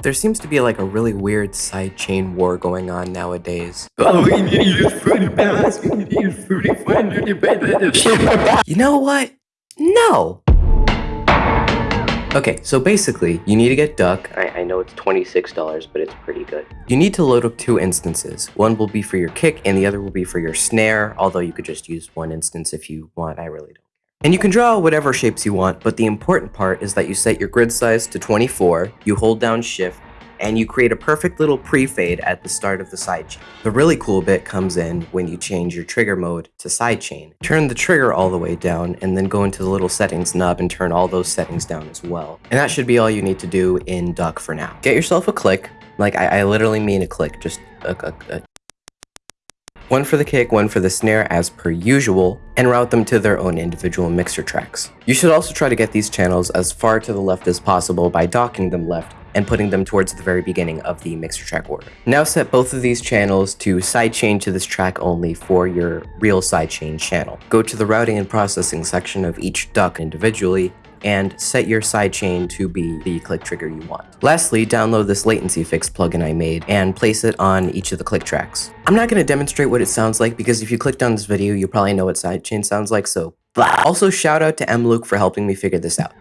There seems to be like a really weird sidechain war going on nowadays. Oh, we need to use fruity balance. We need to use fruity fun. You know what? No! Okay, so basically, you need to get Duck. I, I know it's $26, but it's pretty good. You need to load up two instances. One will be for your kick, and the other will be for your snare, although you could just use one instance if you want, I really don't. And you can draw whatever shapes you want, but the important part is that you set your grid size to 24, you hold down shift, and you create a perfect little pre-fade at the start of the sidechain. The really cool bit comes in when you change your trigger mode to sidechain. Turn the trigger all the way down and then go into the little settings nub and turn all those settings down as well. And that should be all you need to do in Duck for now. Get yourself a click, like I, I literally mean a click, just a, a, a one for the kick, one for the snare as per usual, and route them to their own individual mixer tracks. You should also try to get these channels as far to the left as possible by docking them left and putting them towards the very beginning of the mixer track order. Now set both of these channels to sidechain to this track only for your real sidechain channel. Go to the routing and processing section of each duck individually and set your sidechain to be the click trigger you want. Lastly, download this latency fix plugin I made and place it on each of the click tracks. I'm not going to demonstrate what it sounds like because if you clicked on this video, you probably know what sidechain sounds like, so blah. Also shout out to mluke for helping me figure this out.